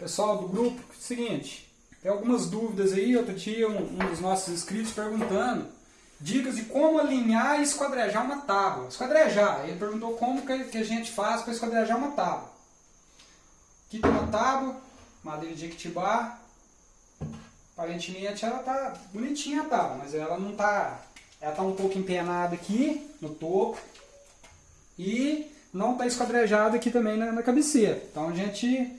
Pessoal do grupo, seguinte, tem algumas dúvidas aí, outro dia um, um dos nossos inscritos perguntando dicas de como alinhar e esquadrejar uma tábua. Esquadrejar, ele perguntou como que a gente faz para esquadrejar uma tábua. Aqui tem uma tábua, madeira de Equitibá. Aparentemente ela tá bonitinha a tábua, mas ela não tá... Ela tá um pouco empenada aqui no topo. E não está esquadrejada aqui também na, na cabeceira. Então a gente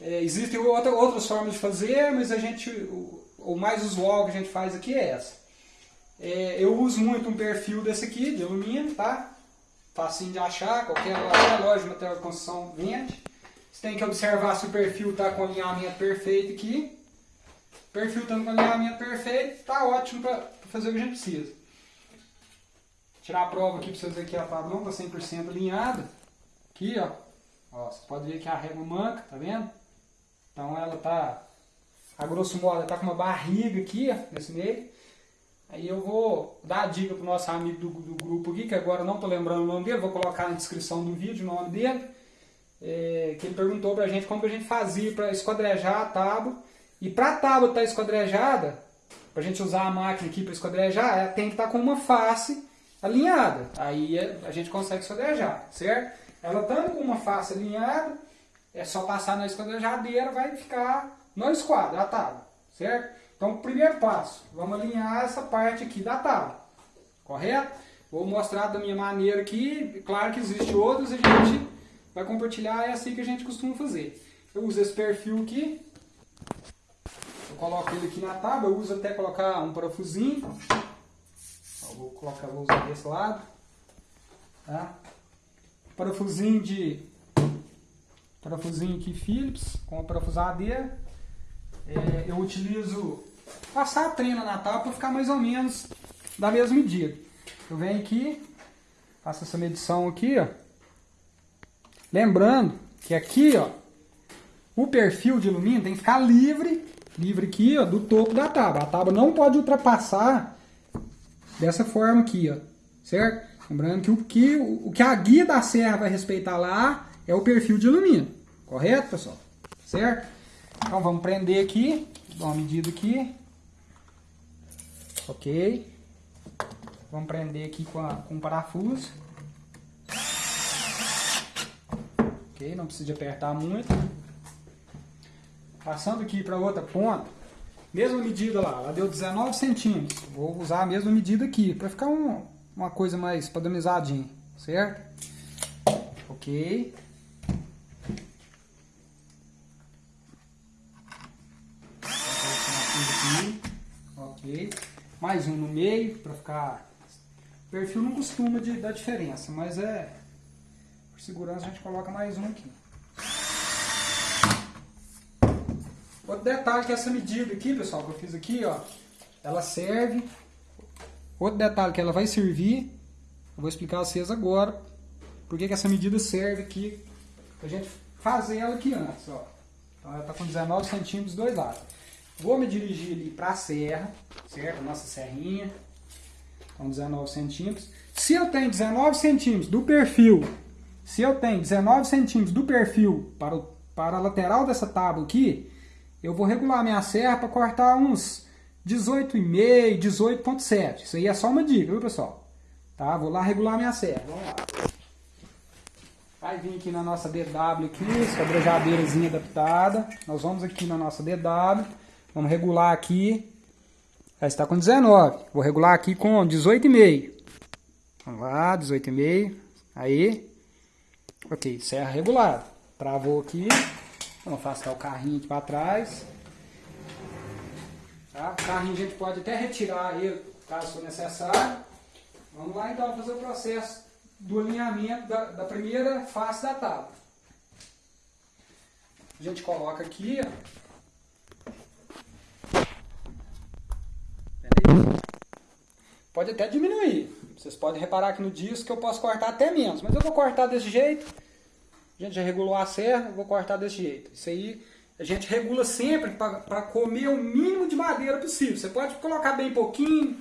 é, existem outra, outras formas de fazer, mas a gente, o, o, mais usual que a gente faz aqui é essa. É, eu uso muito um perfil desse aqui, de alumínio, tá? Facinho de achar, qualquer, loja de material de construção vende. Você tem que observar se o perfil está com alinhamento perfeito aqui. O perfil estando com alinhamento perfeito, está ótimo para fazer o que a gente precisa. Tirar a prova aqui para vocês verem que a tábua não está 100% alinhada. Aqui, ó. ó. Você pode ver que a régua manca, tá vendo? Então ela tá, a grosso modo, ela tá com uma barriga aqui, nesse meio. Aí eu vou dar a dica pro nosso amigo do, do grupo aqui, que agora não tô lembrando o nome dele, vou colocar na descrição do vídeo o nome dele. É, que ele perguntou pra gente como a gente fazia para esquadrejar a tábua. E para a tábua estar tá esquadrejada, para a gente usar a máquina aqui para esquadrejar, ela tem que estar tá com uma face alinhada. Aí a gente consegue esquadrejar, certo? Ela estando com uma face alinhada, é só passar na esquadrejadeira, vai ficar no esquadro, a tábua, certo? Então, primeiro passo, vamos alinhar essa parte aqui da tábua, correto? Vou mostrar da minha maneira aqui, claro que existe outros, a gente vai compartilhar, é assim que a gente costuma fazer. Eu uso esse perfil aqui, eu coloco ele aqui na tábua, eu uso até colocar um parafusinho, vou colocar, vou usar desse lado, tá? Parafusinho de parafusinho aqui Phillips com a parafusadeira. É, eu utilizo passar a trena na tábua para ficar mais ou menos da mesma medida. Eu venho aqui, faço essa medição aqui, ó. Lembrando que aqui, ó, o perfil de alumínio tem que ficar livre, livre aqui, ó, do topo da tábua. A tábua não pode ultrapassar dessa forma aqui, ó, certo? Lembrando que o que, o que a guia da serra vai respeitar lá é o perfil de alumínio. Correto, pessoal? Certo? Então vamos prender aqui. Dá uma medida aqui. Ok. Vamos prender aqui com, a, com um parafuso. Ok, não precisa apertar muito. Passando aqui para outra ponta. Mesma medida lá, ela deu 19 centímetros. Vou usar a mesma medida aqui, para ficar um, uma coisa mais padronizadinha, certo? Ok. Mais um no meio, para ficar... O perfil não costuma de, dar diferença, mas é... Por segurança a gente coloca mais um aqui. Outro detalhe que essa medida aqui, pessoal, que eu fiz aqui, ó, ela serve. Outro detalhe que ela vai servir, eu vou explicar a vocês agora, porque que essa medida serve aqui, pra gente fazer ela aqui antes, ó. Então ela tá com 19 centímetros dos dois lados. Vou me dirigir ali para a serra, certo? Nossa serrinha. Então 19 centímetros. Se eu tenho 19 centímetros do perfil, se eu tenho 19 centímetros do perfil para, o, para a lateral dessa tábua aqui, eu vou regular minha serra para cortar uns 18,5, 18,7. Isso aí é só uma dica, viu pessoal? Tá? Vou lá regular minha serra. Vamos lá. Vai vir aqui na nossa DW aqui, esquadrejadeirazinha adaptada. Nós vamos aqui na nossa DW. Vamos regular aqui. Já está com 19. Vou regular aqui com 18,5. Vamos lá, 18,5. Aí. Ok, serra regulada. Travou aqui. Vamos afastar o carrinho aqui para trás. Tá? O carrinho a gente pode até retirar ele, caso for necessário. Vamos lá então fazer o processo do alinhamento da, da primeira face da tábua. A gente coloca aqui, ó. Pode até diminuir. Vocês podem reparar aqui no disco que eu posso cortar até menos. Mas eu vou cortar desse jeito. A gente já regulou a serra, eu vou cortar desse jeito. Isso aí a gente regula sempre para comer o mínimo de madeira possível. Você pode colocar bem pouquinho,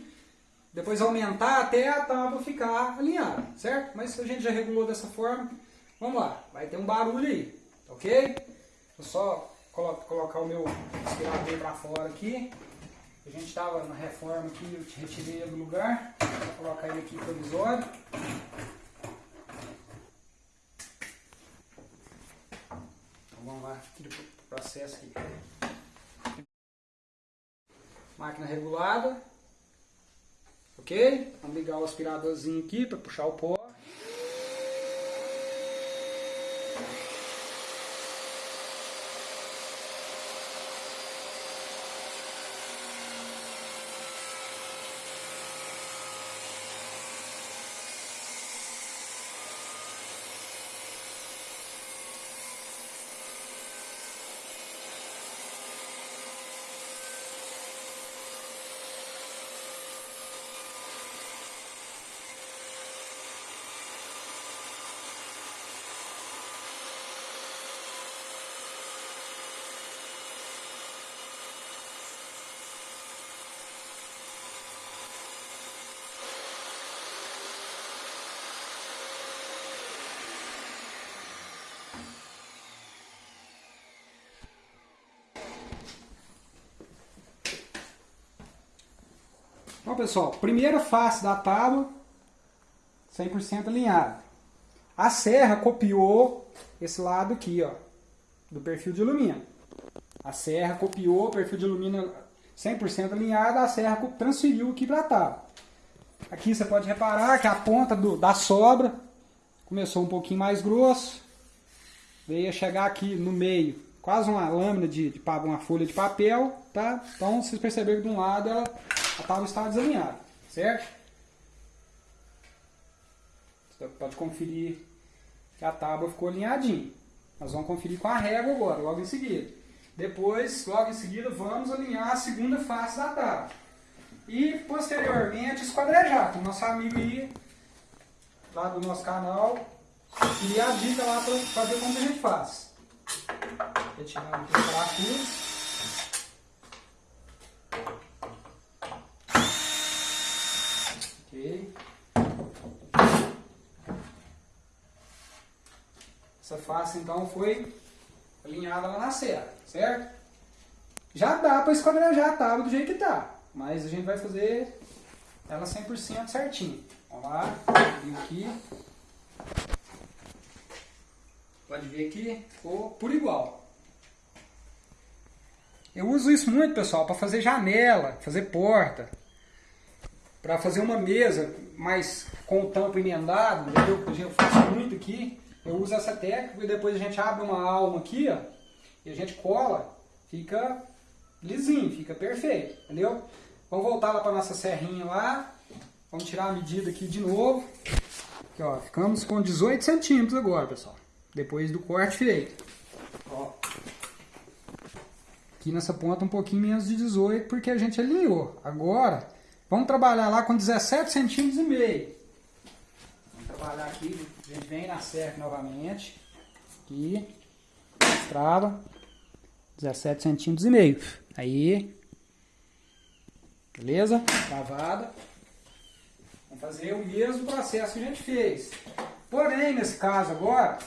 depois aumentar até a tábua ficar alinhada, certo? Mas a gente já regulou dessa forma. Vamos lá, vai ter um barulho aí, ok? Vou só colocar o meu aspirador para fora aqui. A gente estava na reforma aqui, eu retirei ele do lugar. Vou colocar ele aqui provisório. Então vamos lá, aqui processo aqui. Máquina regulada. Ok? Vamos ligar o aspiradorzinho aqui para puxar o pó. Então, pessoal, primeira face da tábua, 100% alinhada. A serra copiou esse lado aqui, ó, do perfil de alumínio. A serra copiou o perfil de alumínio 100% alinhado, a serra transferiu aqui para a tábua. Aqui você pode reparar que a ponta do, da sobra começou um pouquinho mais grosso, veio chegar aqui no meio, quase uma lâmina de, de uma folha de papel, tá? Então vocês perceberam que de um lado ela a tábua está desalinhada, certo? Você pode conferir que a tábua ficou alinhadinha. Nós vamos conferir com a régua agora, logo em seguida. Depois, logo em seguida, vamos alinhar a segunda face da tábua. E, posteriormente, esquadrejar, com o nosso amigo aí, lá do nosso canal, e a dica lá para ver como a gente faz. Retirar aqui o parafuso. Essa face então foi alinhada lá na serra, certo? Já dá para esquadrejar a tábua do jeito que tá, mas a gente vai fazer ela 100% certinho. Vamos lá, vem aqui. Pode ver que ficou por igual. Eu uso isso muito, pessoal, para fazer janela, fazer porta, para fazer uma mesa mais com o tampo emendado, entendeu? Eu faço muito aqui. Eu uso essa técnica e depois a gente abre uma alma aqui, ó, e a gente cola, fica lisinho, fica perfeito, entendeu? Vamos voltar lá para nossa serrinha lá, vamos tirar a medida aqui de novo. Aqui, ó, ficamos com 18 centímetros agora, pessoal, depois do corte feito. Ó. Aqui nessa ponta um pouquinho menos de 18, porque a gente alinhou. Agora, vamos trabalhar lá com 17 centímetros e meio trabalhar aqui, gente vem na serra novamente, aqui, trava, 17 centímetros e meio, aí, beleza? Travada. Vamos fazer o mesmo processo que a gente fez. Porém, nesse caso agora,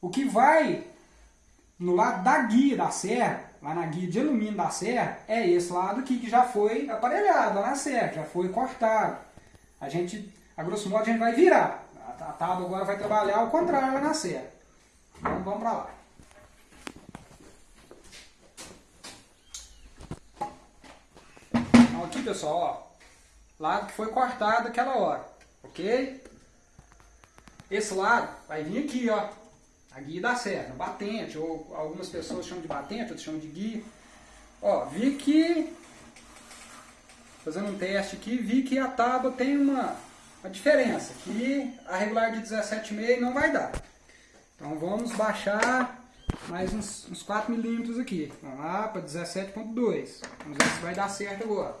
o que vai no lado da guia da serra, lá na guia de alumínio da serra, é esse lado aqui que já foi aparelhado lá na serra, já foi cortado. A gente, a grosso modo, a gente vai virar. Tábua agora vai trabalhar ao contrário na serra. Então vamos para lá. Então aqui pessoal, ó, lado que foi cortado aquela hora, ok? Esse lado vai vir aqui, ó, a guia da serra, batente, ou algumas pessoas chamam de batente, outros chamam de guia. Ó, vi que, fazendo um teste aqui, vi que a tábua tem uma a diferença, que a regular de 17,5 não vai dar. Então vamos baixar mais uns, uns 4 milímetros aqui. Vamos lá para 17,2. Vamos ver se vai dar certo agora.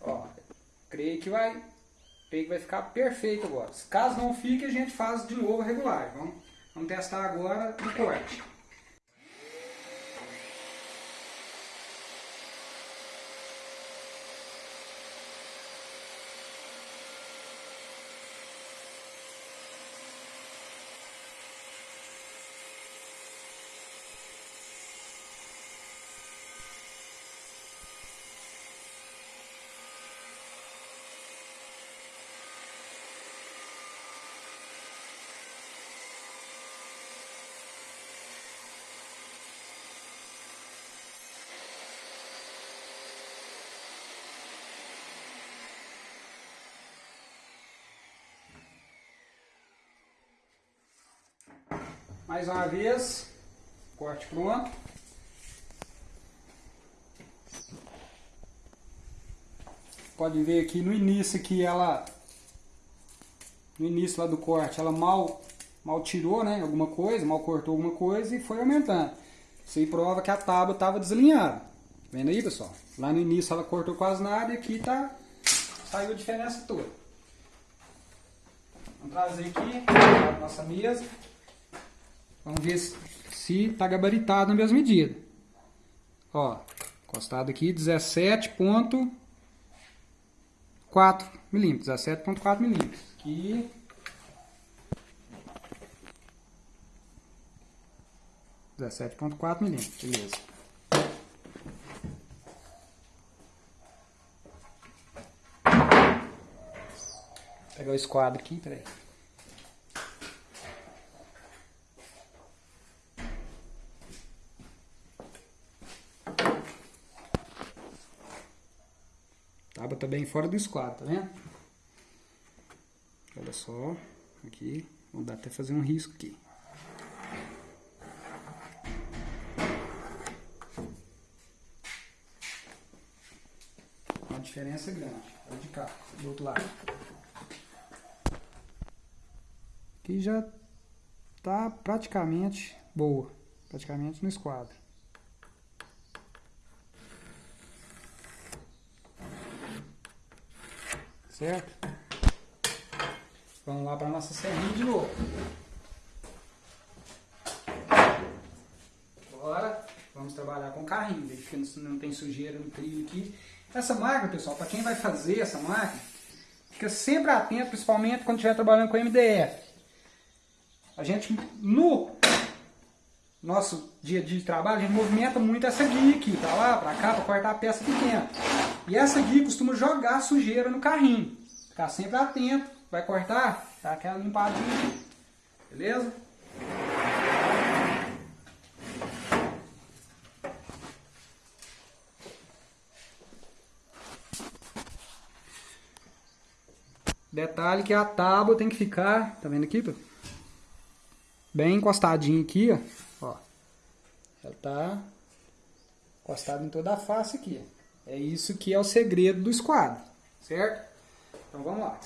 Ó, creio que vai, creio que vai ficar perfeito agora. Caso não fique, a gente faz de novo regular. Vamos, vamos testar agora no corte. Mais uma vez, corte pronto. Pode ver aqui no início que ela no início lá do corte, ela mal mal tirou, né, alguma coisa, mal cortou alguma coisa e foi aumentando. Isso aí prova que a tábua estava deslinhada. Vendo aí, pessoal? Lá no início ela cortou quase nada e aqui tá saiu a diferença toda. Vamos trazer aqui a nossa mesa. Vamos ver se está gabaritado na mesma medida. Ó, encostado aqui 17.4 milímetros, 17.4 milímetros. Aqui 17.4 milímetros, beleza. Vou pegar o esquadro aqui, peraí. Tábua tá bem fora do esquadro, tá vendo? Olha só, aqui, vou dar até fazer um risco aqui. diferença é grande. Olha de cá, do outro lado. Aqui já tá praticamente boa. Praticamente no esquadro. Certo? Vamos lá para nossa serrinha de novo. Agora vamos trabalhar com carrinho, que não tem sujeira no trilho aqui. Essa máquina, pessoal, para quem vai fazer essa máquina, fica sempre atento, principalmente quando estiver trabalhando com MDF. A gente, no nosso dia a dia de trabalho, a gente movimenta muito essa guia aqui, para lá, para cá, para cortar a peça pequena. E essa guia costuma jogar sujeira no carrinho. Ficar sempre atento, vai cortar, dá aquela limpadinha, beleza? Detalhe que a tábua tem que ficar, tá vendo aqui, bem encostadinho aqui, ó. ó. Ela tá encostada em toda a face aqui. É isso que é o segredo do esquadro, certo? Então vamos lá.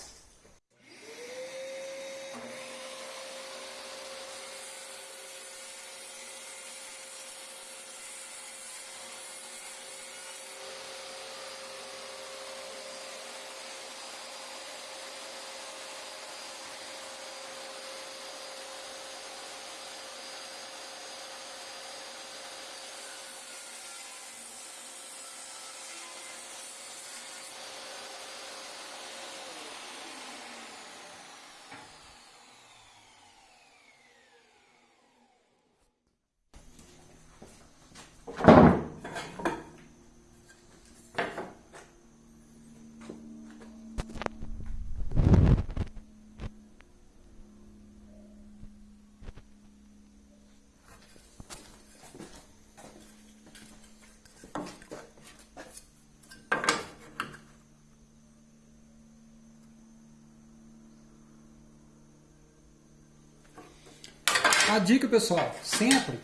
A dica, pessoal, sempre,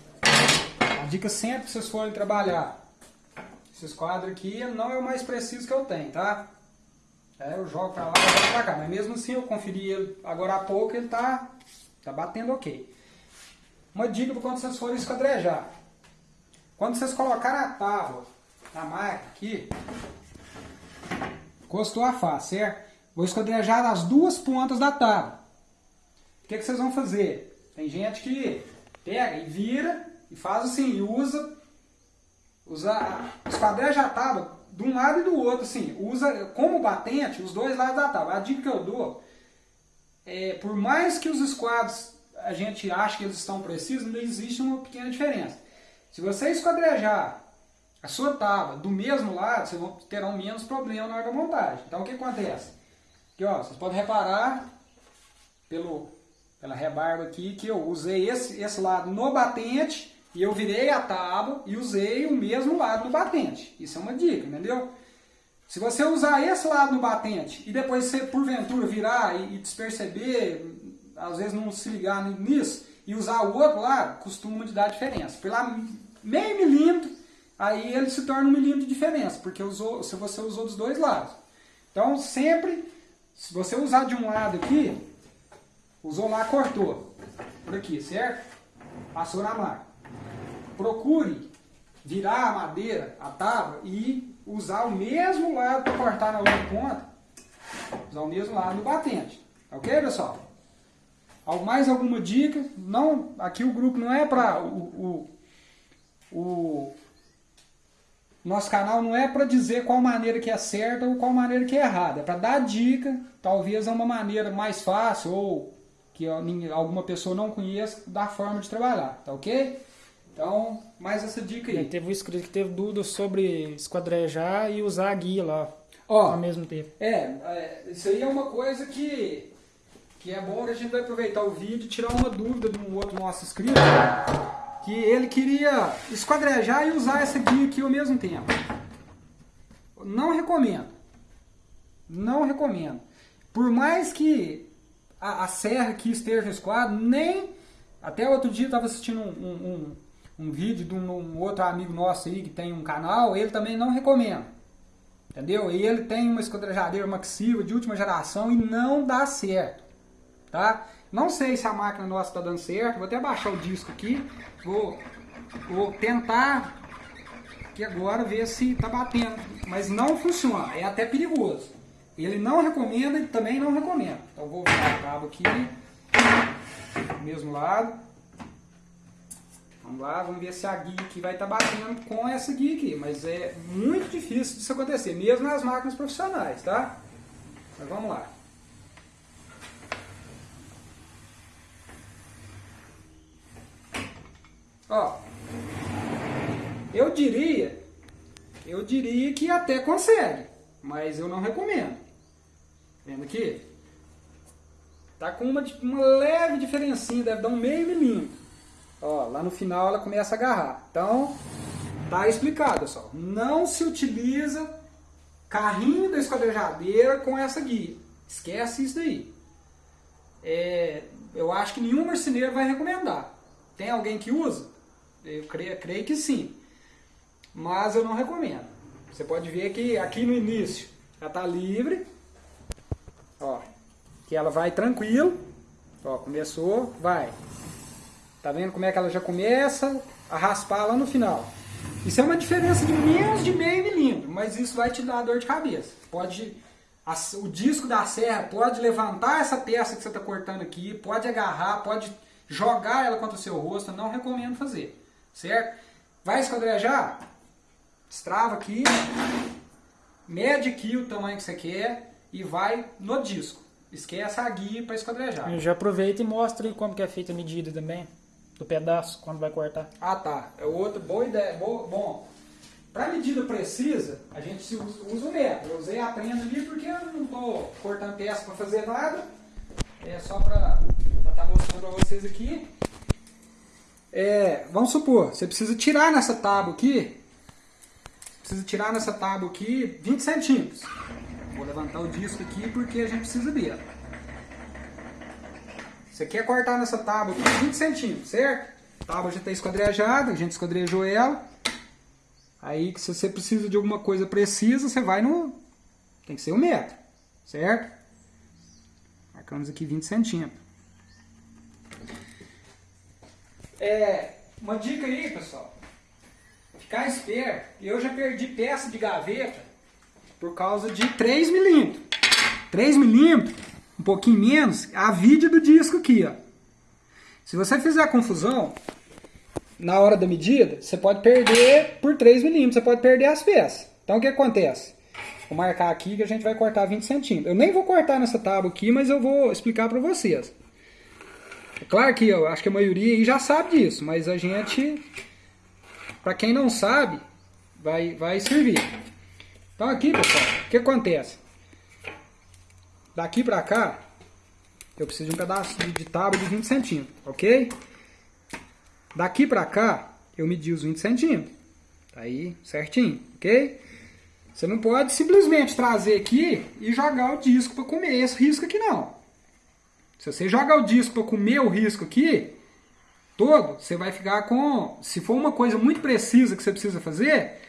a dica sempre que vocês forem trabalhar, esses quadros aqui não é o mais preciso que eu tenho, tá? É, eu jogo pra lá, jogo pra cá, mas mesmo assim eu conferi ele agora há pouco, ele tá, tá batendo ok. Uma dica para quando vocês forem esquadrejar. Quando vocês colocarem a tábua na máquina aqui, encostou a face, certo? Vou esquadrejar as duas pontas da tábua. O que, que vocês vão fazer? Tem gente que pega e vira e faz assim, e usa, usa esquadreja a tábua de um lado e do outro, assim, usa como batente os dois lados da tábua. A dica que eu dou é, por mais que os esquadros a gente ache que eles estão precisos, ainda existe uma pequena diferença. Se você esquadrejar a sua tábua do mesmo lado, vocês vão terão menos problema na hora da montagem. Então o que acontece? Aqui, ó, vocês podem reparar pelo pela rebarba aqui, que eu usei esse, esse lado no batente e eu virei a tábua e usei o mesmo lado no batente. Isso é uma dica, entendeu? Se você usar esse lado no batente e depois você, porventura, virar e, e desperceber, às vezes não se ligar nisso, e usar o outro lado, costuma de dar diferença. Por lá, meio milímetro, aí ele se torna um milímetro de diferença, porque usou, se você usou dos dois lados. Então, sempre, se você usar de um lado aqui, usou lá, cortou. Por aqui, certo? Passou na máquina. Procure virar a madeira, a tábua, e usar o mesmo lado para cortar na outra ponta. Usar o mesmo lado do batente. Ok, pessoal? Mais alguma dica? Não, aqui o grupo não é para o, o, o, nosso canal não é para dizer qual maneira que é certa ou qual maneira que é errada. É para dar dica, talvez é uma maneira mais fácil ou que alguma pessoa não conheça da forma de trabalhar, tá ok? Então, mais essa dica aí. teve um inscrito que teve dúvidas sobre esquadrejar e usar a guia lá Ó, ao mesmo tempo. É, é, isso aí é uma coisa que, que é bom que a gente vai aproveitar o vídeo e tirar uma dúvida de um outro nosso inscrito, que ele queria esquadrejar e usar essa guia aqui ao mesmo tempo. Não recomendo. Não recomendo. Por mais que a, a serra aqui esteja no esquadro, nem... Até outro dia eu estava assistindo um, um, um, um vídeo de um, outro amigo nosso aí que tem um canal, ele também não recomenda. Entendeu? E ele tem uma esquadrejadeira maxiva de última geração e não dá certo. Tá? Não sei se a máquina nossa está dando certo. Vou até baixar o disco aqui. Vou, vou tentar aqui agora ver se está batendo. Mas não funciona. É até perigoso. Ele não recomenda e também não recomenda. Então vou virar o cabo aqui. Mesmo lado. Vamos lá, vamos ver se a guia aqui vai estar tá batendo com essa guia aqui. Mas é muito difícil disso acontecer, mesmo nas máquinas profissionais, tá? Mas vamos lá. Ó, eu diria, eu diria que até consegue, mas eu não recomendo. Vendo aqui? Tá com uma, uma leve diferencinha, deve dar um meio milímetro. Ó, lá no final ela começa a agarrar. Então, tá explicado, pessoal. Não se utiliza carrinho da esquadrejadeira com essa guia. Esquece isso daí. É, eu acho que nenhum marceneiro vai recomendar. Tem alguém que usa? Eu creio, creio que sim. Mas eu não recomendo. Você pode ver que aqui no início ela está livre. Que ela vai tranquilo. Ó, começou, vai. Tá vendo como é que ela já começa a raspar lá no final. Isso é uma diferença de menos de meio milímetro, mas isso vai te dar dor de cabeça. Pode, a, o disco da serra pode levantar essa peça que você está cortando aqui, pode agarrar, pode jogar ela contra o seu rosto, não recomendo fazer, certo? Vai esquadrejar? Destrava aqui, mede aqui o tamanho que você quer e vai no disco. Esquece a guia para esquadrejar. Já aproveita e mostra aí como que é feita a medida também do pedaço quando vai cortar. Ah, tá. É outra boa ideia. Boa, bom, para medida precisa, a gente usa, usa o metro. Eu usei a prenda ali porque eu não estou cortando peça para fazer nada. É só para estar tá mostrando para vocês aqui. É, vamos supor, você precisa tirar nessa tábua aqui, precisa tirar nessa tábua aqui 20 centímetros. Vou levantar o disco aqui porque a gente precisa dele. Você quer cortar nessa tábua aqui 20 centímetros, certo? A tábua já está esquadrejada, a gente esquadrejou ela. Aí, se você precisa de alguma coisa precisa, você vai no... Tem que ser um metro, certo? Marcamos aqui 20 centímetros. É, uma dica aí, pessoal. Ficar esperto. Eu já perdi peça de gaveta por causa de 3 milímetros. 3 milímetros um pouquinho menos, a vide do disco aqui, ó. Se você fizer confusão, na hora da medida, você pode perder por 3 milímetros, você pode perder as peças. Então o que acontece? Vou marcar aqui que a gente vai cortar 20 centímetros. Eu nem vou cortar nessa tábua aqui, mas eu vou explicar para vocês. É claro que eu acho que a maioria aí já sabe disso, mas a gente, para quem não sabe, vai, vai servir. Então aqui, pessoal, o que acontece? Daqui pra cá, eu preciso de um pedaço de tábua de 20 centímetros, ok? Daqui pra cá, eu medi os 20 centímetros. Tá aí certinho, ok? Você não pode simplesmente trazer aqui e jogar o disco para comer esse risco aqui não. Se você jogar o disco para comer o risco aqui, todo, você vai ficar com... Se for uma coisa muito precisa que você precisa fazer,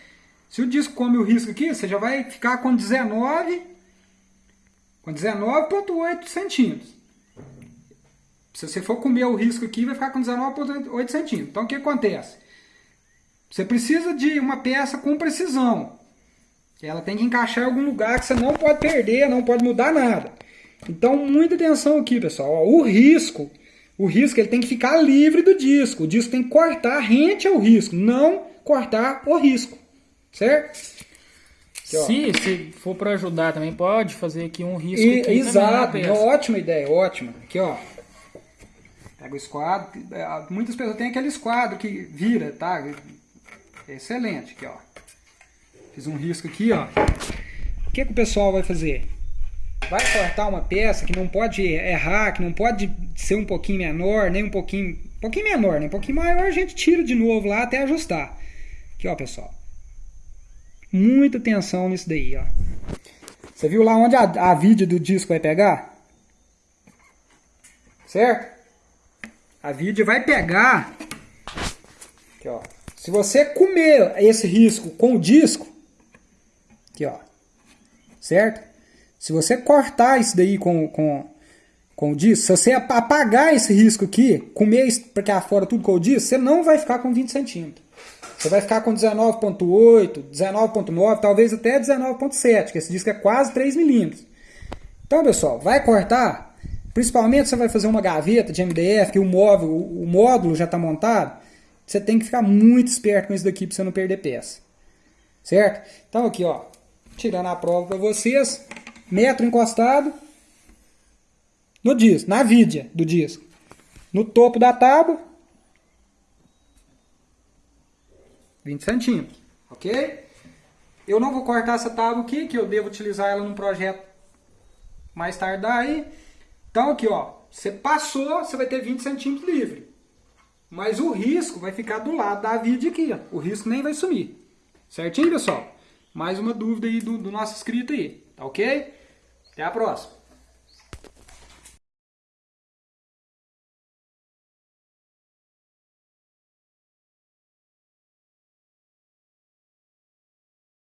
se o disco come o risco aqui, você já vai ficar com 19... Com 19,8 centímetros. Se você for comer o risco aqui, vai ficar com 19,8 centímetros. Então, o que acontece? Você precisa de uma peça com precisão. Ela tem que encaixar em algum lugar que você não pode perder, não pode mudar nada. Então, muita atenção aqui, pessoal. o risco, o risco ele tem que ficar livre do disco. O disco tem que cortar rente ao risco, não cortar o risco. Certo? Aqui, se, se for para ajudar também, pode fazer aqui um risco e, aqui Exato, também ótima ideia, ótima. Aqui, ó. Pega o esquadro. É, muitas pessoas têm aquele esquadro que vira, tá? Excelente, aqui, ó. Fiz um risco aqui, ó. O que, que o pessoal vai fazer? Vai cortar uma peça que não pode errar, que não pode ser um pouquinho menor, nem um pouquinho... Um pouquinho menor, né? Um pouquinho maior a gente tira de novo lá até ajustar. Aqui, ó, pessoal. Muita atenção nisso daí, ó. Você viu lá onde a, a vide do disco vai pegar? Certo? A vide vai pegar... Aqui, ó. Se você comer esse risco com o disco, Aqui, ó. Certo? Se você cortar isso daí com, com, com o disco, se você apagar esse risco aqui, comer porque fora tudo com o disco, você não vai ficar com 20 centímetros. Você vai ficar com 19.8, 19.9, talvez até 19.7, que esse disco é quase 3 milímetros. Então, pessoal, vai cortar, principalmente você vai fazer uma gaveta de MDF, que o móvel, o módulo já está montado, você tem que ficar muito esperto com isso daqui para você não perder peça. Certo? Então aqui, ó, tirando a prova para vocês, metro encostado no disco, na vidia do disco. No topo da tábua, 20 centímetros, ok? Eu não vou cortar essa tábua aqui, que eu devo utilizar ela num projeto mais tarde daí. Então aqui, ó, você passou, você vai ter 20 centímetros livre. Mas o risco vai ficar do lado da vidia aqui, ó. O risco nem vai sumir. Certinho, pessoal? mais uma dúvida aí do, do nosso inscrito aí, tá ok? Até a próxima!